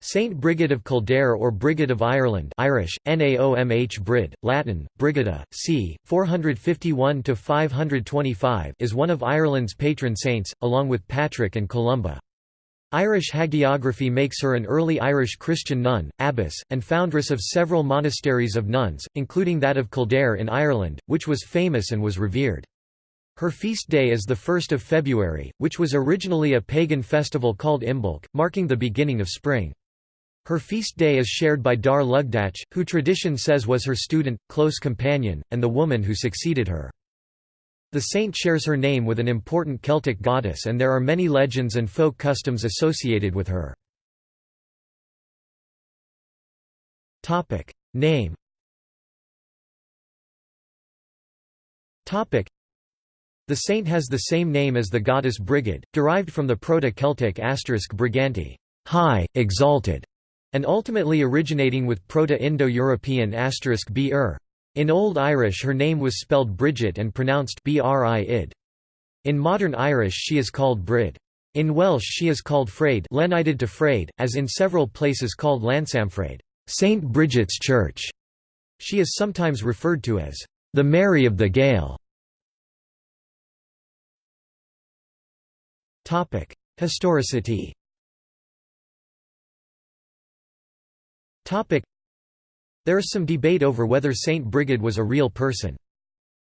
Saint Brigid of Kildare or Brigid of Ireland Irish, Naomh Brid, Latin, Brigida, c. 451–525 is one of Ireland's patron saints, along with Patrick and Columba. Irish hagiography makes her an early Irish Christian nun, abbess, and foundress of several monasteries of nuns, including that of Kildare in Ireland, which was famous and was revered. Her feast day is the 1st of February, which was originally a pagan festival called Imbolc, marking the beginning of spring. Her feast day is shared by Dar Lugdach, who tradition says was her student, close companion, and the woman who succeeded her. The saint shares her name with an important Celtic goddess and there are many legends and folk customs associated with her. Name The saint has the same name as the goddess Brigid, derived from the Proto-Celtic asterisk briganti, high, exalted, and ultimately originating with Proto-Indo-European asterisk br. In Old Irish her name was spelled Bridget and pronounced bri-id. In modern Irish she is called Brid. In Welsh she is called Fraid lenited to Fraid, as in several places called Llansanffraid St. Bridget's Church". She is sometimes referred to as the Mary of the Gael. Historicity There is some debate over whether Saint Brigid was a real person.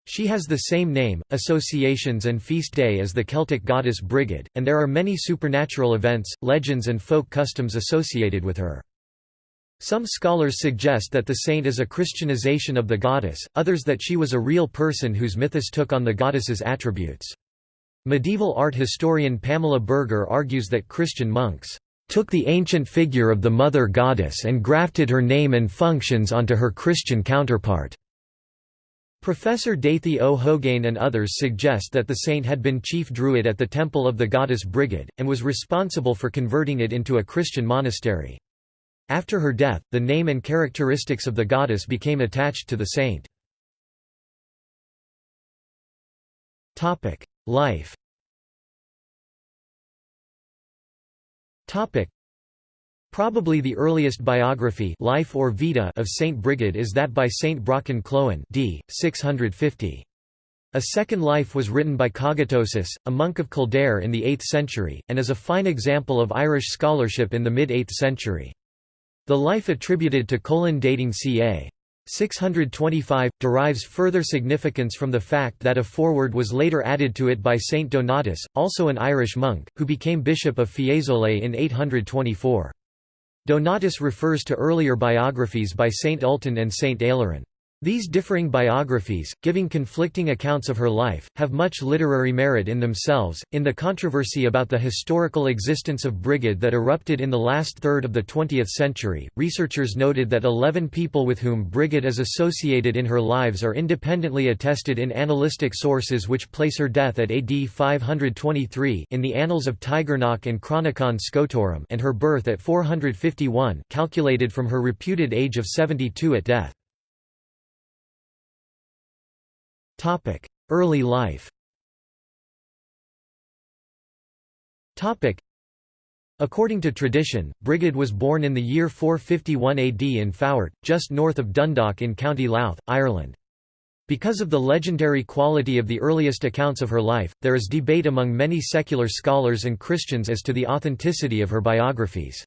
She has the same name, associations and feast day as the Celtic goddess Brigid, and there are many supernatural events, legends and folk customs associated with her. Some scholars suggest that the saint is a Christianization of the goddess, others that she was a real person whose mythos took on the goddess's attributes. Medieval art historian Pamela Berger argues that Christian monks took the ancient figure of the mother goddess and grafted her name and functions onto her Christian counterpart. Professor Dáithí Ó hÓgáin and others suggest that the saint had been chief druid at the temple of the goddess Brigid, and was responsible for converting it into a Christian monastery. After her death, the name and characteristics of the goddess became attached to the saint. Life Topic. Probably the earliest biography life or vita of Saint Brigid is that by Saint Broccán Clóen d. 650. A second life was written by Cogitosus, a monk of Kildare in the 8th century, and is a fine example of Irish scholarship in the mid-8th century. The life attributed to Colin dating ca. 625, derives further significance from the fact that a foreword was later added to it by Saint Donatus, also an Irish monk, who became bishop of Fiesole in 824. Donatus refers to earlier biographies by Saint Ultan and Saint Ailerán. These differing biographies, giving conflicting accounts of her life, have much literary merit in themselves. In the controversy about the historical existence of Brigid that erupted in the last third of the 20th century, researchers noted that 11 people with whom Brigid is associated in her lives are independently attested in annalistic sources which place her death at AD 523 in the Annals of Tigernach and Chronicon Scotorum and her birth at 451 calculated from her reputed age of 72 at death. Early life According to tradition, Brigid was born in the year 451 AD in Faughart, just north of Dundalk in County Louth, Ireland. Because of the legendary quality of the earliest accounts of her life, there is debate among many secular scholars and Christians as to the authenticity of her biographies.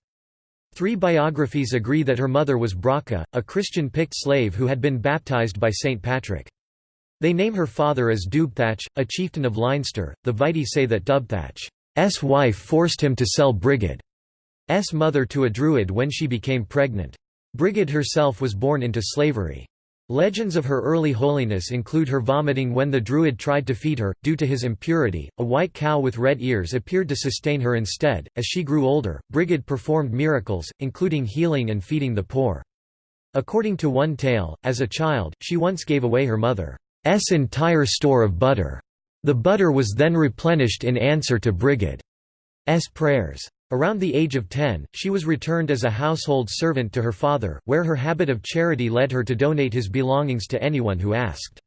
Three biographies agree that her mother was Bracha, a Christian Pict slave who had been baptized by St. Patrick. They name her father as Dubthach, a chieftain of Leinster. The Vitae say that Dubthach's wife forced him to sell Brigid's mother to a druid when she became pregnant. Brigid herself was born into slavery. Legends of her early holiness include her vomiting when the druid tried to feed her, due to his impurity. A white cow with red ears appeared to sustain her instead. As she grew older, Brigid performed miracles, including healing and feeding the poor. According to one tale, as a child, she once gave away her mother. S entire store of butter. The butter was then replenished in answer to Brigid's prayers. Around the age of 10, she was returned as a household servant to her father, where her habit of charity led her to donate his belongings to anyone who asked.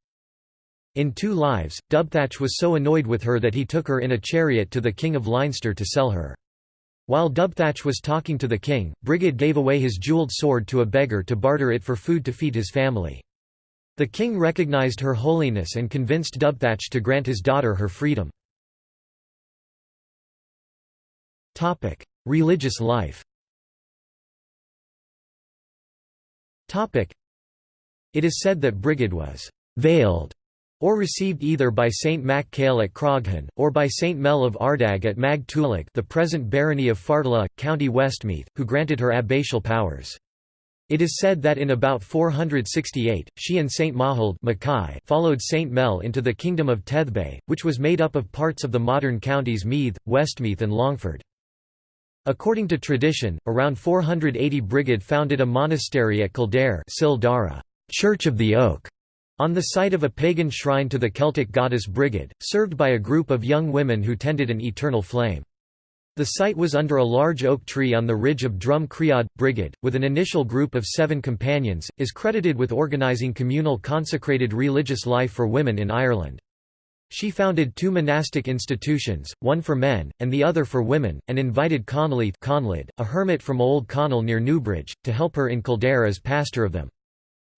In Two Lives, Dubthach was so annoyed with her that he took her in a chariot to the King of Leinster to sell her. While Dubthach was talking to the king, Brigid gave away his jeweled sword to a beggar to barter it for food to feed his family. The king recognized her holiness and convinced Dubthach to grant his daughter her freedom. Religious life It is said that Brigid was «veiled» or received either by Saint Mac at Croghan, or by Saint Mel of Ardagh at Mag the present barony of Fartullagh, County Westmeath, who granted her abbatial powers. It is said that in about 468, she and Saint Mahold followed Saint Mel into the kingdom of Teathbha, which was made up of parts of the modern counties Meath, Westmeath and Longford. According to tradition, around 480 Brigid founded a monastery at Kildare Church of the Oak, on the site of a pagan shrine to the Celtic goddess Brigid, served by a group of young women who tended an eternal flame. The site was under a large oak tree on the ridge of Drum. Brigid, with an initial group of seven companions, is credited with organising communal consecrated religious life for women in Ireland. She founded two monastic institutions, one for men, and the other for women, and invited Conleth, a hermit from Old Connell near Newbridge, to help her in Kildare as pastor of them.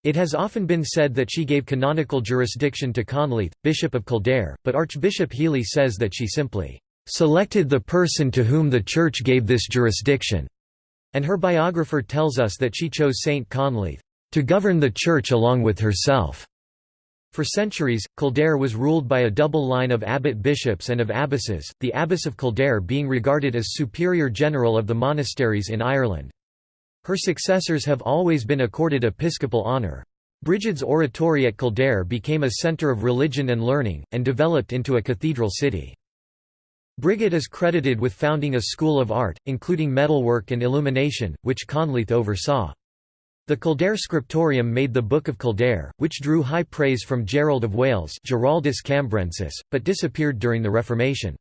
It has often been said that she gave canonical jurisdiction to Conleth, Bishop of Kildare, but Archbishop Healy says that she simply "...selected the person to whom the Church gave this jurisdiction." And her biographer tells us that she chose Saint Conleth, "...to govern the Church along with herself." For centuries, Kildare was ruled by a double line of abbot bishops and of abbesses, the abbess of Kildare being regarded as superior general of the monasteries in Ireland. Her successors have always been accorded episcopal honour. Brigid's oratory at Kildare became a centre of religion and learning, and developed into a cathedral city. Brigid is credited with founding a school of art, including metalwork and illumination, which Conleth oversaw. The Kildare Scriptorium made the Book of Kildare, which drew high praise from Gerald of Wales Giraldus Cambrensis, but disappeared during the Reformation.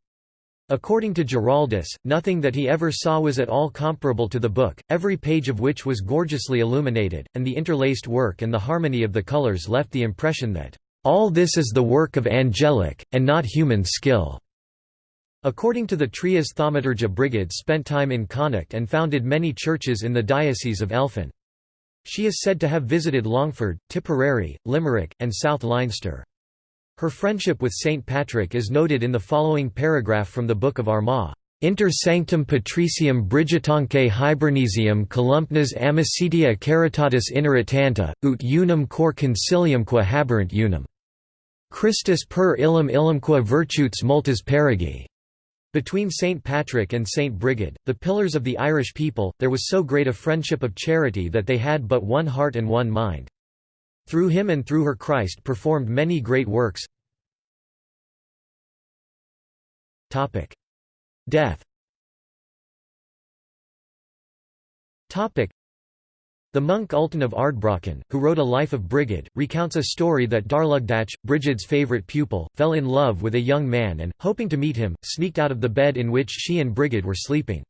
According to Giraldus, nothing that he ever saw was at all comparable to the book, every page of which was gorgeously illuminated, and the interlaced work and the harmony of the colors left the impression that, "...all this is the work of angelic, and not human skill." According to the Trias Thaumaturga Brigid spent time in Connacht and founded many churches in the Diocese of Elphin. She is said to have visited Longford, Tipperary, Limerick, and South Leinster. Her friendship with Saint Patrick is noted in the following paragraph from the Book of Armagh. Inter sanctum patricium Brigitamque hibernensium columnas amicitia caritatis ineritanta, ut unum cor conciliumque haberent unum. Christus per illum illumque virtutes multas peregit. Between St. Patrick and St. Brigid, the pillars of the Irish people, there was so great a friendship of charity that they had but one heart and one mind. Through him and through her Christ performed many great works. Death the monk Ultan of Ardbraccan, who wrote a life of Brigid, recounts a story that Darlugdach, Brigid's favourite pupil, fell in love with a young man and, hoping to meet him, sneaked out of the bed in which she and Brigid were sleeping.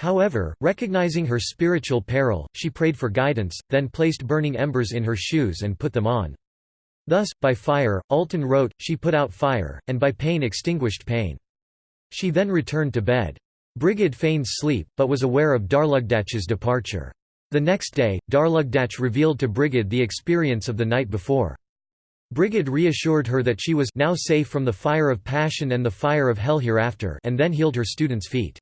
However, recognizing her spiritual peril, she prayed for guidance, then placed burning embers in her shoes and put them on. Thus, by fire, Ultan wrote, she put out fire, and by pain extinguished pain. She then returned to bed. Brigid feigned sleep, but was aware of Darlugdach's departure. The next day, Darlugdach revealed to Brigid the experience of the night before. Brigid reassured her that she was now safe from the fire of passion and the fire of hell hereafter and then healed her student's feet.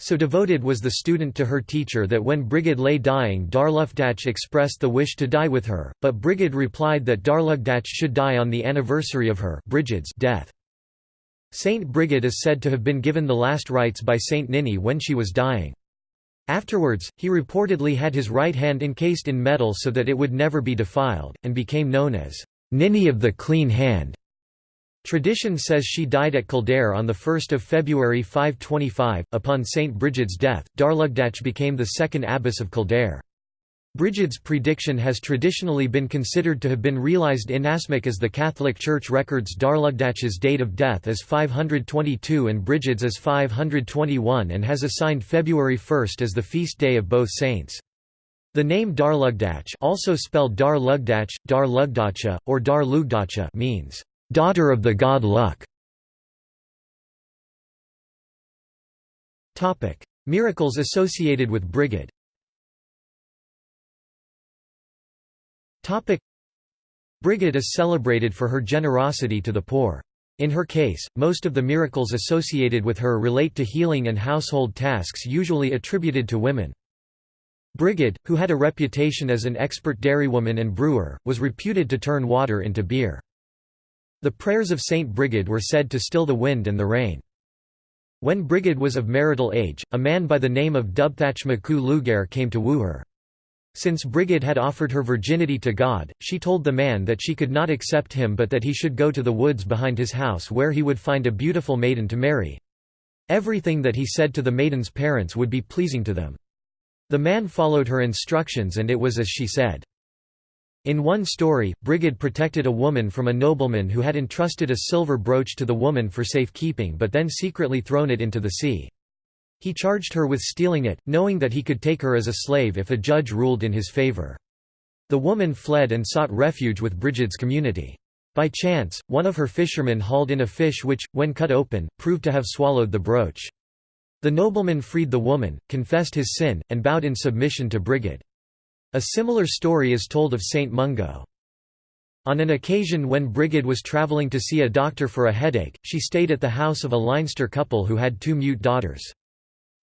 So devoted was the student to her teacher that when Brigid lay dying Darlugdach expressed the wish to die with her, but Brigid replied that Darlugdach should die on the anniversary of her Brigid's death. Saint Brigid is said to have been given the last rites by Saint Nini when she was dying. Afterwards, he reportedly had his right hand encased in metal so that it would never be defiled, and became known as Nini of the Clean Hand. Tradition says she died at Kildare on 1 February 525. Upon St. Brigid's death, Darlugdach became the second abbess of Kildare. Brigid's prediction has traditionally been considered to have been realized inasmuch as the Catholic Church records Darlugdach's date of death as 522 and Brigid's as 521 and has assigned February 1 as the feast day of both saints. The name Darlugdach also spelled Dar Lugdach, Dar Lugdacha, or Dar Lugdacha means daughter of the god Lugh. Miracles associated with Brigid Brigid is celebrated for her generosity to the poor. In her case, most of the miracles associated with her relate to healing and household tasks usually attributed to women. Brigid, who had a reputation as an expert dairywoman and brewer, was reputed to turn water into beer. The prayers of Saint Brigid were said to still the wind and the rain. When Brigid was of marital age, a man by the name of Dubthach Macu Lugair came to woo her. Since Brigid had offered her virginity to God, she told the man that she could not accept him but that he should go to the woods behind his house where he would find a beautiful maiden to marry. Everything that he said to the maiden's parents would be pleasing to them. The man followed her instructions and it was as she said. In one story, Brigid protected a woman from a nobleman who had entrusted a silver brooch to the woman for safekeeping but then secretly thrown it into the sea. He charged her with stealing it, knowing that he could take her as a slave if a judge ruled in his favor. The woman fled and sought refuge with Brigid's community. By chance, one of her fishermen hauled in a fish which, when cut open, proved to have swallowed the brooch. The nobleman freed the woman, confessed his sin, and bowed in submission to Brigid. A similar story is told of Saint Mungo. On an occasion when Brigid was travelling to see a doctor for a headache, she stayed at the house of a Leinster couple who had two mute daughters.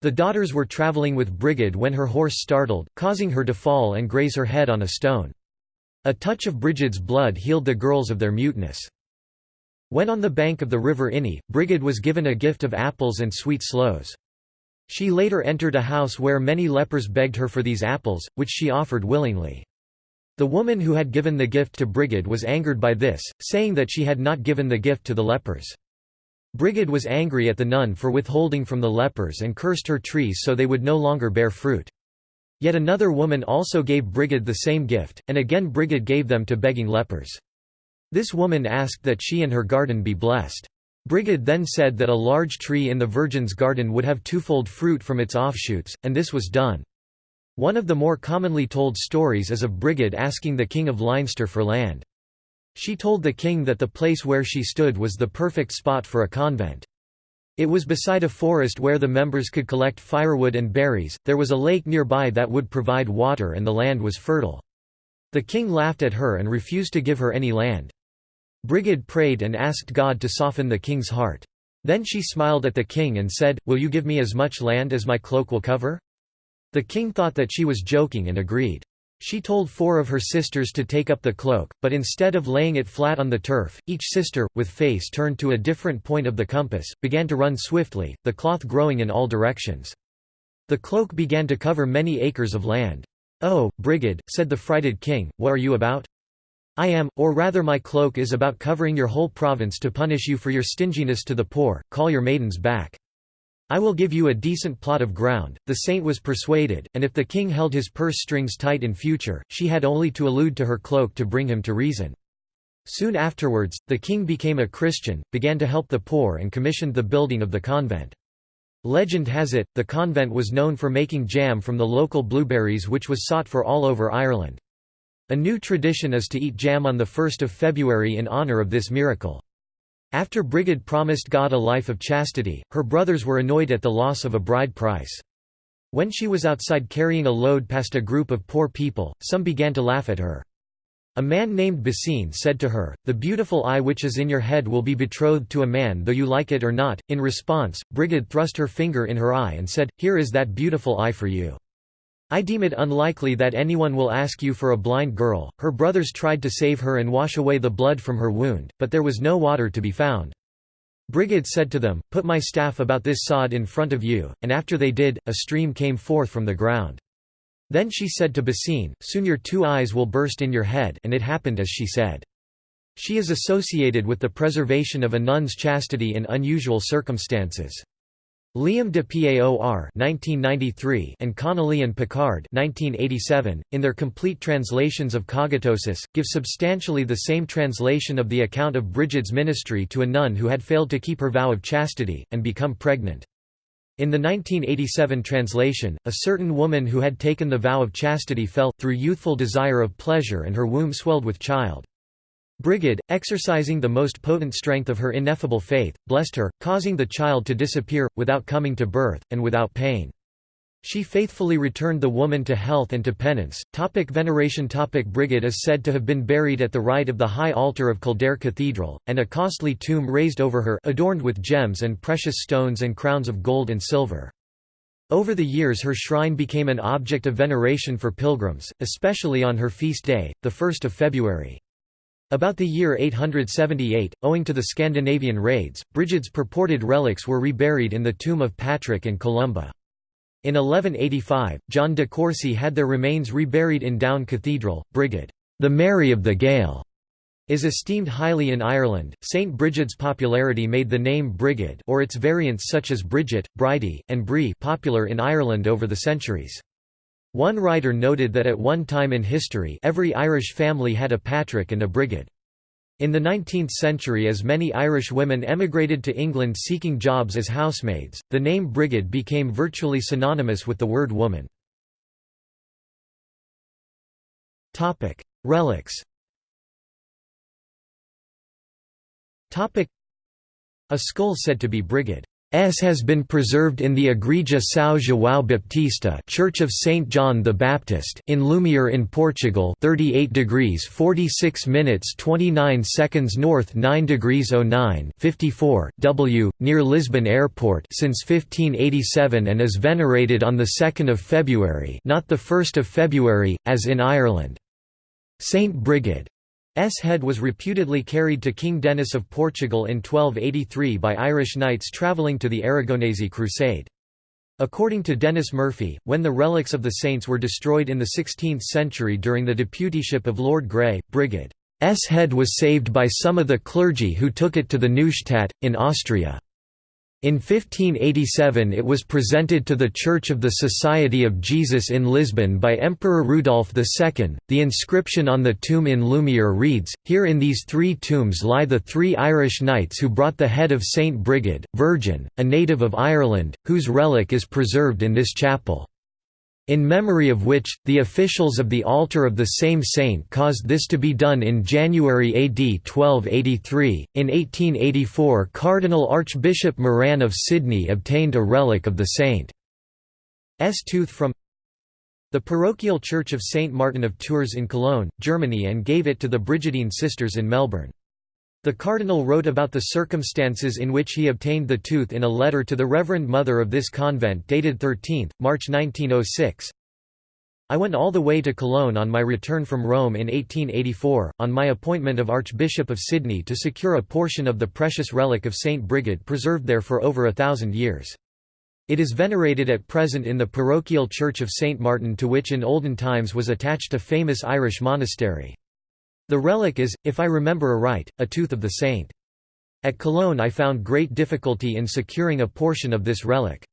The daughters were traveling with Brigid when her horse startled, causing her to fall and graze her head on a stone. A touch of Brigid's blood healed the girls of their muteness. When on the bank of the river Inny, Brigid was given a gift of apples and sweet sloes. She later entered a house where many lepers begged her for these apples, which she offered willingly. The woman who had given the gift to Brigid was angered by this, saying that she had not given the gift to the lepers. Brigid was angry at the nun for withholding from the lepers and cursed her trees so they would no longer bear fruit. Yet another woman also gave Brigid the same gift, and again Brigid gave them to begging lepers. This woman asked that she and her garden be blessed. Brigid then said that a large tree in the Virgin's garden would have twofold fruit from its offshoots, and this was done. One of the more commonly told stories is of Brigid asking the King of Leinster for land. She told the king that the place where she stood was the perfect spot for a convent. It was beside a forest where the members could collect firewood and berries, there was a lake nearby that would provide water and the land was fertile. The king laughed at her and refused to give her any land. Brigid prayed and asked God to soften the king's heart. Then she smiled at the king and said, Will you give me as much land as my cloak will cover? The king thought that she was joking and agreed. She told four of her sisters to take up the cloak, but instead of laying it flat on the turf, each sister, with face turned to a different point of the compass, began to run swiftly, the cloth growing in all directions. The cloak began to cover many acres of land. Oh, Brigid, said the frighted king, what are you about? I am, or rather my cloak is about covering your whole province to punish you for your stinginess to the poor, call your maidens back. I will give you a decent plot of ground. The saint was persuaded, and if the king held his purse strings tight in future, she had only to allude to her cloak to bring him to reason. Soon afterwards, the king became a Christian, began to help the poor and commissioned the building of the convent. Legend has it, the convent was known for making jam from the local blueberries which was sought for all over Ireland. A new tradition is to eat jam on 1 February in honour of this miracle. After Brigid promised God a life of chastity, her brothers were annoyed at the loss of a bride price. When she was outside carrying a load past a group of poor people, some began to laugh at her. A man named Basine said to her, The beautiful eye which is in your head will be betrothed to a man though you like it or not. In response, Brigid thrust her finger in her eye and said, Here is that beautiful eye for you. I deem it unlikely that anyone will ask you for a blind girl. Her brothers tried to save her and wash away the blood from her wound, but there was no water to be found. Brigid said to them, Put my staff about this sod in front of you, and after they did, a stream came forth from the ground. Then she said to Basine, Soon your two eyes will burst in your head and it happened as she said. She is associated with the preservation of a nun's chastity in unusual circumstances. Liam de Paor (1993) and Connolly and Picard (1987), in their complete translations of Cogitosus, give substantially the same translation of the account of Brigid's ministry to a nun who had failed to keep her vow of chastity and become pregnant. In the 1987 translation, a certain woman who had taken the vow of chastity fell, through youthful desire of pleasure and her womb swelled with child. Brigid, exercising the most potent strength of her ineffable faith, blessed her, causing the child to disappear, without coming to birth, and without pain. She faithfully returned the woman to health and to penance. Topic veneration Topic Brigid is said to have been buried at the right of the high altar of Kildare Cathedral, and a costly tomb raised over her adorned with gems and precious stones and crowns of gold and silver. Over the years her shrine became an object of veneration for pilgrims, especially on her feast day, the 1 February. About the year 878, owing to the Scandinavian raids, Brigid's purported relics were reburied in the tomb of Patrick and Columba. In 1185, John de Courcy had their remains reburied in Down Cathedral. Brigid, the Mary of the Gael, is esteemed highly in Ireland. St Brigid's popularity made the name Brigid or its variants such as Bridget, Bridie, and Bree popular in Ireland over the centuries. One writer noted that at one time in history every Irish family had a Patrick and a Brigid. In the 19th century as many Irish women emigrated to England seeking jobs as housemaids, the name Brigid became virtually synonymous with the word woman. Relics A skull said to be Brigid S has been preserved in the Igreja São João Baptista Church of St John the Baptist in Lumiar in Portugal 38 degrees 46 minutes 29 seconds north 9 degrees 09 54 W near Lisbon Airport since 1587 and is venerated on the 2nd of February not the 1st of February as in Ireland. Saint Brigid S head was reputedly carried to King Denis of Portugal in 1283 by Irish knights travelling to the Aragonese Crusade. According to Denis Murphy, when the relics of the saints were destroyed in the 16th century during the deputyship of Lord Grey, Brigid's head was saved by some of the clergy who took it to the Neustadt, in Austria. In 1587 it was presented to the Church of the Society of Jesus in Lisbon by Emperor Rudolf II. The inscription on the tomb in Lumiar reads, Here in these three tombs lie the three Irish knights who brought the head of Saint Brigid, Virgin, a native of Ireland, whose relic is preserved in this chapel in memory of which, the officials of the altar of the same saint caused this to be done in January AD 1283. In 1884, Cardinal Archbishop Moran of Sydney obtained a relic of the saint's tooth from the parochial church of St. Martin of Tours in Cologne, Germany and gave it to the Brigidine sisters in Melbourne. The cardinal wrote about the circumstances in which he obtained the tooth in a letter to the Reverend Mother of this convent dated 13, March 1906. I went all the way to Cologne on my return from Rome in 1884, on my appointment of Archbishop of Sydney to secure a portion of the precious relic of Saint Brigid preserved there for over a thousand years. It is venerated at present in the parochial church of St. Martin to which in olden times was attached a famous Irish monastery. The relic is, if I remember aright, a tooth of the saint. At Cologne I found great difficulty in securing a portion of this relic.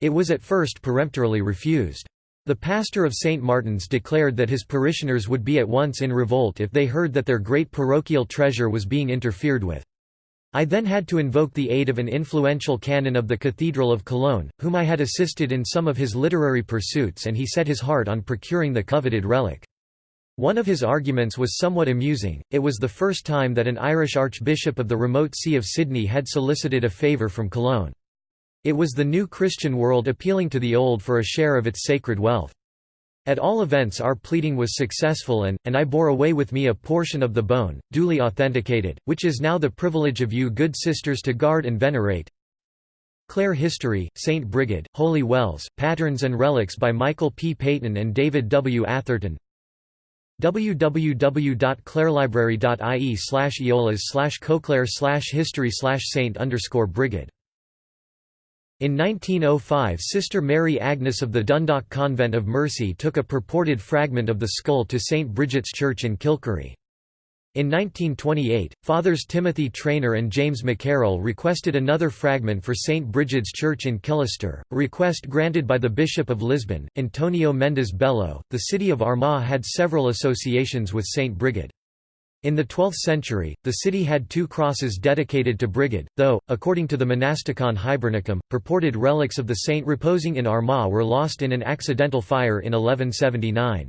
It was at first peremptorily refused. The pastor of St. Martin's declared that his parishioners would be at once in revolt if they heard that their great parochial treasure was being interfered with. I then had to invoke the aid of an influential canon of the Cathedral of Cologne, whom I had assisted in some of his literary pursuits and he set his heart on procuring the coveted relic. One of his arguments was somewhat amusing, it was the first time that an Irish archbishop of the remote See of Sydney had solicited a favour from Cologne. It was the new Christian world appealing to the old for a share of its sacred wealth. At all events our pleading was successful and, and I bore away with me a portion of the bone, duly authenticated, which is now the privilege of you good sisters to guard and venerate. Clare History, St. Brigid, Holy Wells, Patterns and Relics by Michael P. Peyton and David W. Atherton www.clarelibrary.ie slash eolas slash coclair slash history slash saint underscore brigid. In 1905 Sister Mary Agnes of the Dundalk Convent of Mercy took a purported fragment of the skull to St. Bridget's Church in Kilcurry. In 1928, Fathers Timothy Trainer and James McCarroll requested another fragment for St. Brigid's Church in Killester, a request granted by the Bishop of Lisbon, Antonio Mendes Bello. The city of Armagh had several associations with St. Brigid. In the 12th century, the city had two crosses dedicated to Brigid, though, according to the Monasticon Hibernicum, purported relics of the saint reposing in Armagh were lost in an accidental fire in 1179.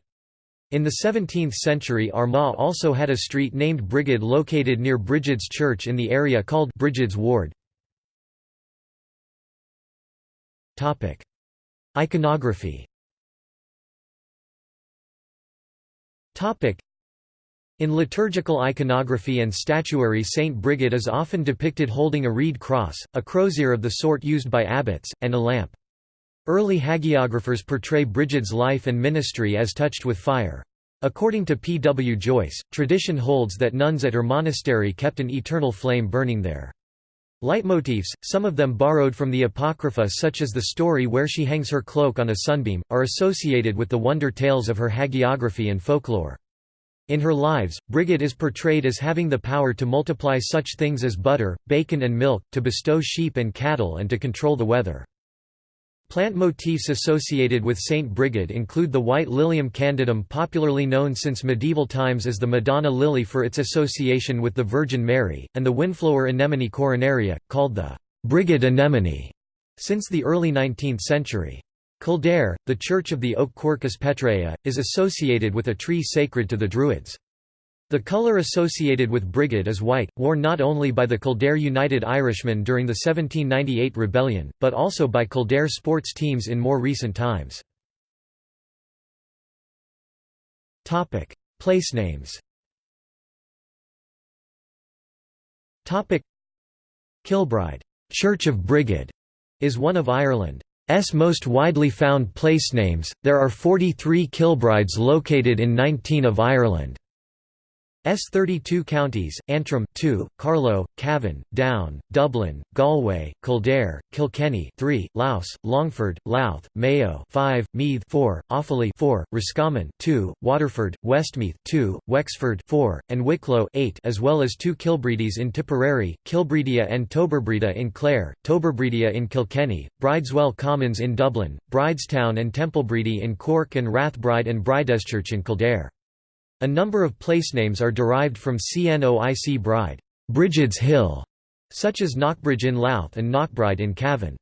In the 17th century Armagh also had a street named Brigid located near Brigid's Church in the area called Brigid's Ward. Iconography in liturgical iconography and statuary Saint Brigid is often depicted holding a reed cross, a crozier of the sort used by abbots, and a lamp. Early hagiographers portray Brigid's life and ministry as touched with fire. According to P. W. Joyce, tradition holds that nuns at her monastery kept an eternal flame burning there. Leitmotifs, some of them borrowed from the Apocrypha such as the story where she hangs her cloak on a sunbeam, are associated with the wonder tales of her hagiography and folklore. In her lives, Brigid is portrayed as having the power to multiply such things as butter, bacon and milk, to bestow sheep and cattle and to control the weather. Plant motifs associated with Saint Brigid include the white Lilium candidum popularly known since medieval times as the Madonna lily for its association with the Virgin Mary, and the windflower Anemone coronaria, called the Brigid anemone, since the early 19th century. Kildare, the church of the oak Quercus petraea, is associated with a tree sacred to the Druids. The colour associated with brigid is white, worn not only by the Kildare United Irishmen during the 1798 rebellion, but also by Kildare sports teams in more recent times. Place names Kilbride Church of Brigid is one of Ireland's most widely found place names. There are 43 Kilbrides located in 19 of Ireland. S 32 counties, Antrim 2, Carlow, Cavan, Down, Dublin, Galway, Kildare, Kilkenny 3, Louth, Longford, Louth, Mayo 5, Meath 4, Offaly 4, Roscommon 2, Waterford, Westmeath 2, Wexford 4, and Wicklow 8 as well as two Kilbreedis in Tipperary, Kilbreedia and Toberbreda in Clare, Toberbredia in Kilkenny, Brideswell Commons in Dublin, Bridestown and Templebreedy in Cork and Rathbride and Brideschurch in Kildare. A number of placenames are derived from Cnoic Bride Brigid's Hill", such as Knockbridge in Louth and Knockbride in Cavan.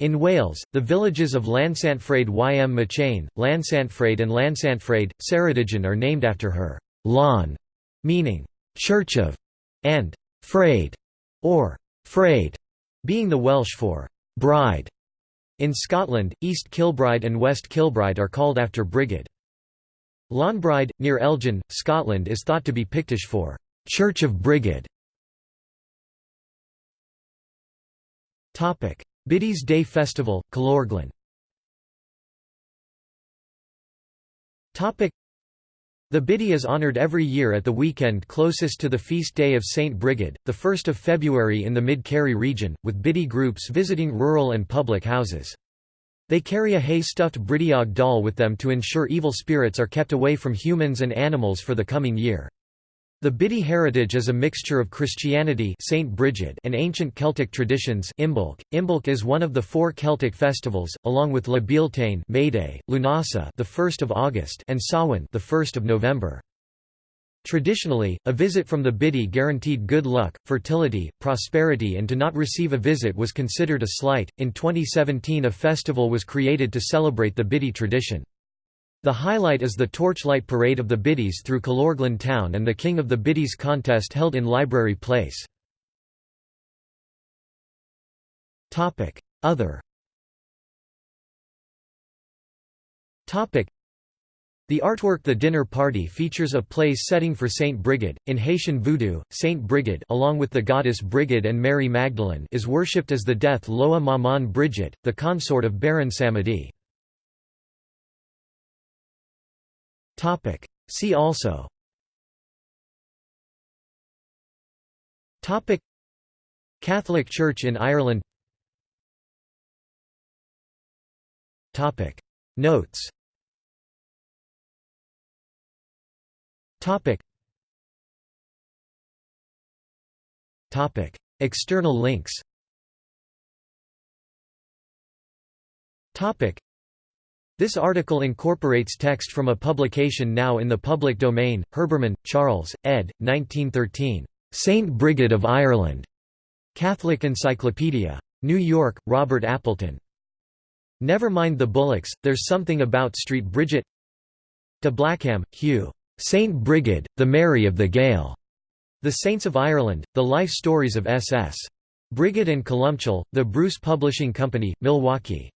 In Wales, the villages of Llansantffraid ym Mechain, Llansantffraid and Llansantffraid, Ceredigion are named after her «llan», meaning «church of» and «fraid» or «fraid», being the Welsh for «bride». In Scotland, East Kilbride and West Kilbride are called after Brigid. Lhanbryde, near Elgin, Scotland is thought to be Pictish for «Church of Brigid». Biddy's Day Festival, Killorglin the Biddy is honoured every year at the weekend closest to the feast day of St. Brigid, the 1st of February in the Mid-Kerry region, with Biddy groups visiting rural and public houses. They carry a hay-stuffed Bridiog doll with them to ensure evil spirits are kept away from humans and animals for the coming year. The Biddy heritage is a mixture of Christianity Saint Brigid and ancient Celtic traditions Imbolc. Imbolc is one of the four Celtic festivals, along with La Bealtaine May Day, Lughnasa the 1st of August and Samhain the 1st of November. Traditionally, a visit from the Biddy guaranteed good luck, fertility, prosperity, and to not receive a visit was considered a slight. In 2017, a festival was created to celebrate the Biddy tradition. The highlight is the Torchlight Parade of the Biddies through Killorglin town and the King of the Biddies contest held in Library Place. Other the artwork The Dinner Party features a place setting for Saint Brigid. In Haitian voodoo, Saint Brigid along with the goddess Brigid and Mary Magdalene is worshipped as the death Loa Maman Brigitte, the consort of Baron Samedi. See also. Topic. Catholic Church in Ireland. Topic. Notes Topic. Topic. External links Topic. This article incorporates text from a publication now in the public domain, Herbermann, Charles, ed. 1913. Saint Brigid of Ireland. Catholic Encyclopedia. New York, Robert Appleton. Never mind the Bullocks, There's Something About Street Bridget De Blackham, Hugh. Saint Brigid, the Mary of the Gael, The Saints of Ireland, The Life Stories of S.S. Brigid and Columcille, The Bruce Publishing Company, Milwaukee.